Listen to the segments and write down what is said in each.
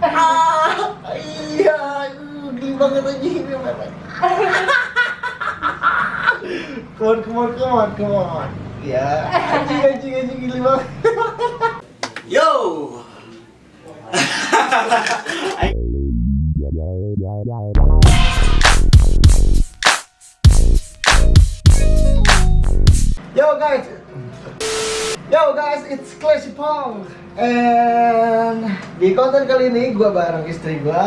ah iya geli banget aja ini come on come on come on come on. Ya anjing anjing anjing geli banget. Yo. Yo guys, yo guys, it's Classy Pong, and di konten kali ini gue bareng istri gue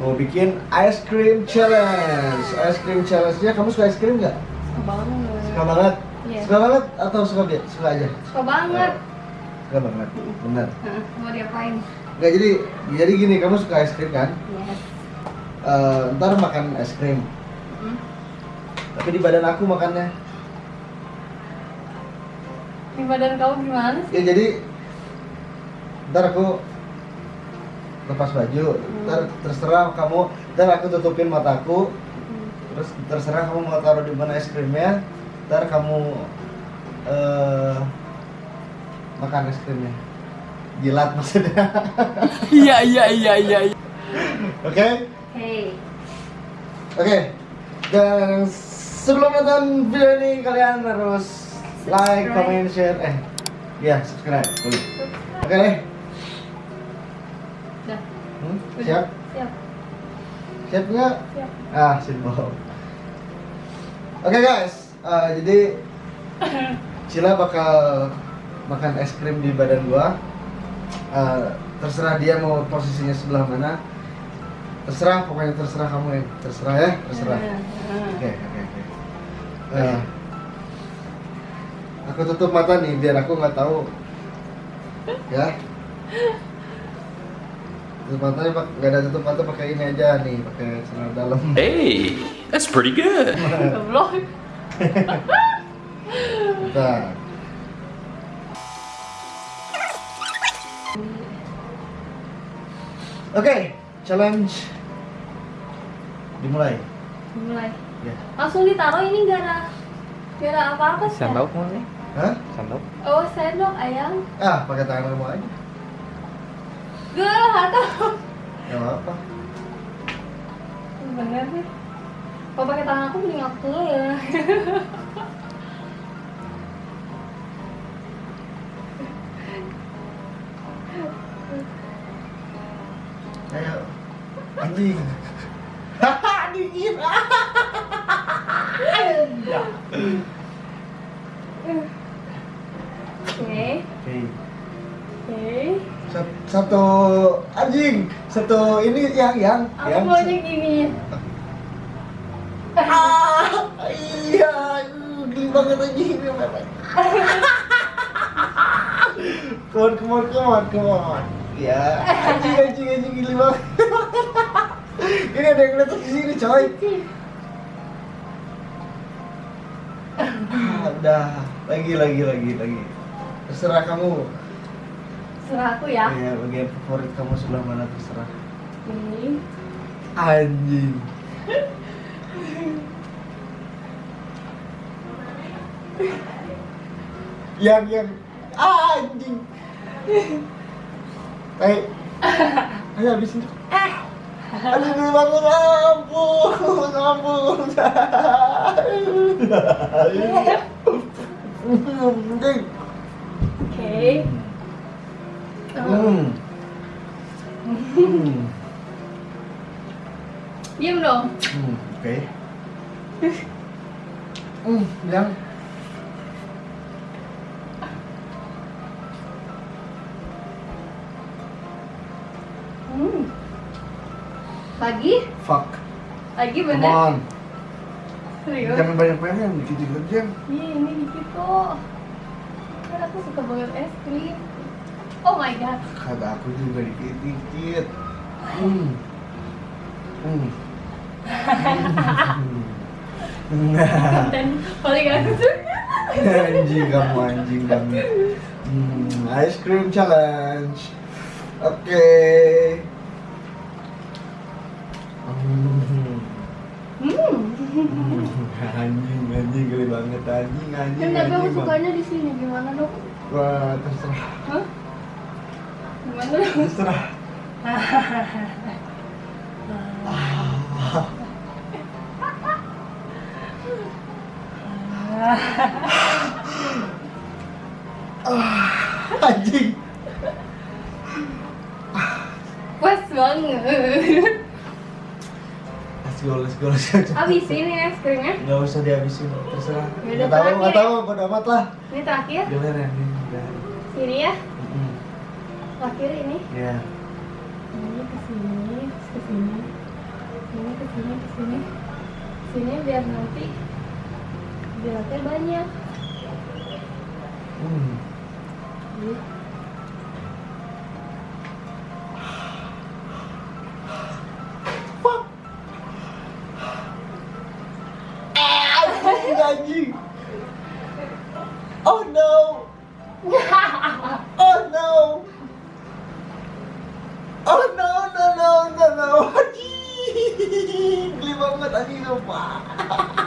mau bikin ice cream challenge. Ice cream challenge-nya kamu suka es krim nggak? Suka banget. Suka banget? Iya. Suka banget atau suka biasa? Suka aja? Suka banget. Suka banget, benar. Hah, mau diapain? Nggak jadi, jadi gini, kamu suka es krim kan? Yes. Eh, ntar makan es krim, Hmm. tapi di badan aku makannya. Di badan kamu gimana sih? Ya jadi ntar aku lepas baju, ntar terserah kamu, ntar aku tutupin mataku, Hmm. terus terserah kamu mau taruh di mana es krimnya, ntar kamu eh makan es krimnya, jilat maksudnya, Iya iya iya iya. oke? Hey. Oke, dan sebelum nonton video ini kalian harus like, comment, share, eh, ya subscribe, boleh. Oke deh, Dah. Hmm, siap? Siap. Siap nggak? Siap. Ah, simbol. Oke guys, eh, jadi Cila bakal makan es krim di badan gua. Eh, terserah dia mau posisinya sebelah mana. Terserah, pokoknya terserah kamu ya. Terserah ya, terserah. Oke, oke, oke. Aku tutup mata nih biar aku nggak tahu. Ya. Tutup matanya pak, nggak ada tutup mata pakai ini aja nih, pakai celana dalam. Hey, that's pretty good. Bentar. Oke, challenge dimulai. Mulai. Ya. Langsung ditaruh ini gara gara apa-apa sih? Sandok mau nih? Hah? Sandok? Oh, sendok ayam. Ah, pakai tangan kamu aja. Gue lah tahu. Gak apa-apa. Bener sih. Kalau pakai tangan aku mending aku ya. Ayo. Anjing. Oke. Oke. Oke. Sat- Satu anjing, satu ini yang yang Aku yang maunya gini. Ah, iya, geli banget anjing ini Come on, come on, come on, come on. Ya, anjing, anjing, anjing geli banget. ini ada yang ngeliat ke sini, coy. Ah, udah, lagi, lagi, lagi, lagi. Terserah kamu. Serah aku ya. Ya, bagian favorit kamu sebelah mana terserah. Ini. Anjing. yang yang ah, anjing. Eh, ayo habisin. Aduh, gede banget, ampun, ampun. Anjing. Oke. Hmm. Hmm. Diam dong. Hmm, oke. Hmm, yang Hmm. Lagi? fuck. Lagi Come bener? on. Serius? Jangan banyak pengen, dikit-dikit aja. Iya, ini dikit kok. Kan aku suka banget es krim. Oh my god. Kata aku juga dikit-dikit. Hmm. Hmm. Nah, Dan paling aku suka. anjing kamu anjing kamu. Hmm, ice cream challenge. Oke. Hmm. Hmm. Anjing anjing geli banget anjing anjing Kan tapi aku sukanya di sini gimana dong? wah terserah Hah? Gimana dong? terserah Anjing. Puas banget. Let's go, let's go, let's go. Habisin ini es krimnya. Nggak usah dihabisin, terserah. Ya Nggak tahu, nggak ya. tahu, bodo amat lah. Ini terakhir. Giliran nih, udah. Sini ya. Mm-mm. Terakhir ini. Ya. Ini ke sini, ke sini. Ini ke sini, ke sini. Sini biar nanti jelatnya banyak. Hmm. Ini. Anjing, anjing. Oh no. Oh no. Oh no, no, no, no, no. Anjing. Geli banget anjing apa?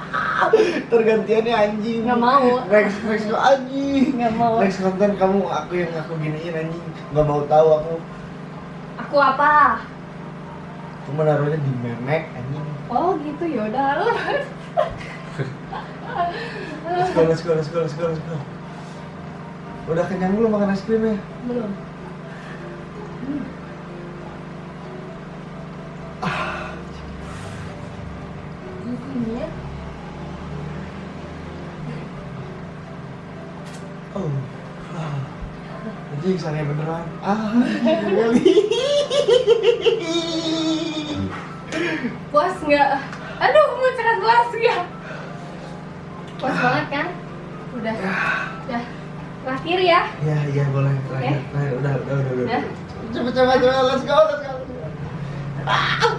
Tergantiannya anjing. Nggak mau. Next, next anjing. Nggak mau. Next konten kamu aku yang aku giniin anjing. Nggak mau tahu aku. Aku apa? Aku menaruhnya di memek anjing. Oh gitu yaudah. Let's go, let's go, let's go, let's go, let's go. Udah kenyang belum makan es krimnya? Belum. Ya. Oh. Ah. Anjing sange beneran. Ah. Puas nggak? Aduh, mau cekat puas nggak? Puas banget kan? Udah. Udah. Terakhir ya. Ya, iya boleh. Terakhir, Eh? terakhir. Udah, udah, udah, udah. Ya. Cepet, cepet, cepet. Let's go, let's go. Ah.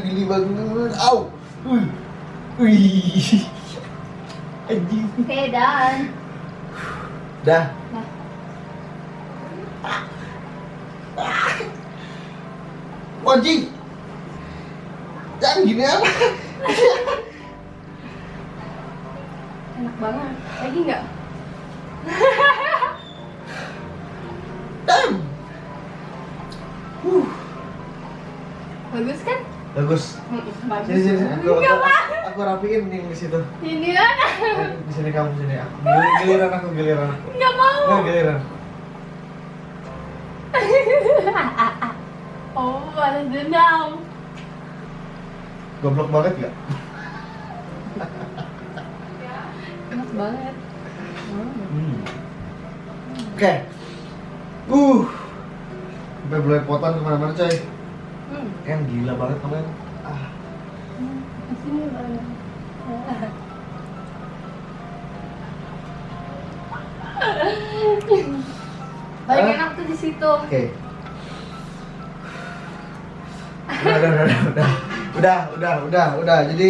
Gini banget. Au. Wih. Anjing. Oke, dan. Dah. Nah, Anjing. Jangan gini apa? enak banget. Lagi nggak? Damn. Huh. Bagus kan? Bagus. Bagus. Sini sini, aku, aku, aku rapiin nih di situ. Ini kan? Di sini kamu sini aku. Gili- Giliran aku, giliran aku. Nggak mau. Nggak giliran. Oh, balas dendam. Goblok banget gak? Enak banget. Hmm. Hmm. Oke. Uh. Sampai belepotan ke mana-mana coy. Hmm. Kan gila banget kalian. Ah. Sini banget. Paling enak tuh di situ. Oke. Udah, udah, udah, udah, udah, udah, udah, udah. Jadi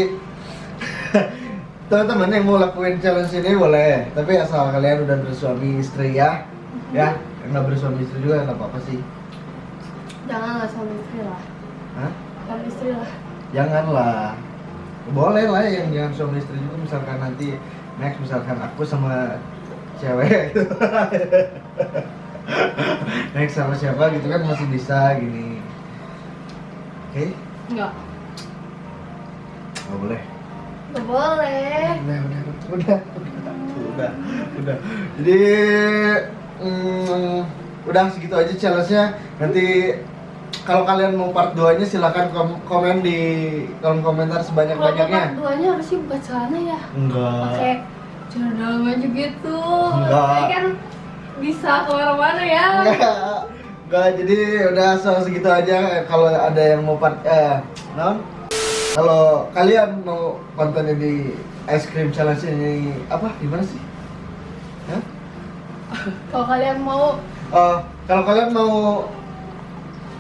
teman-teman yang mau lakuin challenge ini boleh, tapi asal kalian udah bersuami istri ya, ya. Nggak bersuami istri juga nggak apa-apa sih. Janganlah suami istri lah. Hah? Suami istri lah. Janganlah. Boleh lah yang jangan suami istri juga misalkan nanti next misalkan aku sama cewek gitu. next sama siapa gitu kan masih bisa gini. Oke? Enggak. Nggak boleh. Gak boleh. Udah, udah, udah, udah, udah, udah. Jadi, mm, udah segitu aja challenge-nya. Nanti kalau kalian mau part 2-nya silakan kom- komen di kolom komentar sebanyak-banyaknya. part duanya harusnya buka celana ya. Enggak. Pakai celana dalam aja gitu. Enggak. Ini kan bisa ke mana-mana ya. Enggak. Enggak, jadi udah so, segitu aja kalau ada yang mau part eh non kalau kalian mau konten di ice cream challenge ini apa gimana sih? Hah? Kalau kalian mau Eh, kalau kalian mau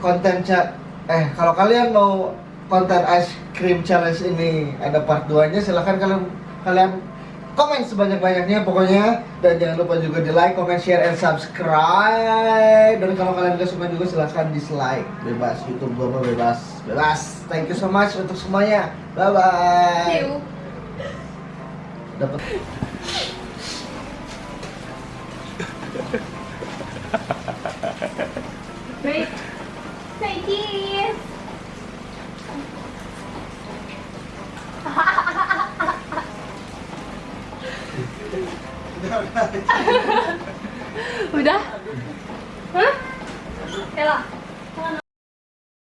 konten chat eh kalau kalian mau konten ice cream challenge ini ada part 2 nya silahkan kalian kalian komen sebanyak-banyaknya pokoknya. Dan jangan lupa juga di like, comment, share, and subscribe. Dan kalau kalian gak suka juga silahkan dislike. Bebas YouTube mah bebas. Bebas. Thank you so much untuk semuanya. Bye bye see you. dapat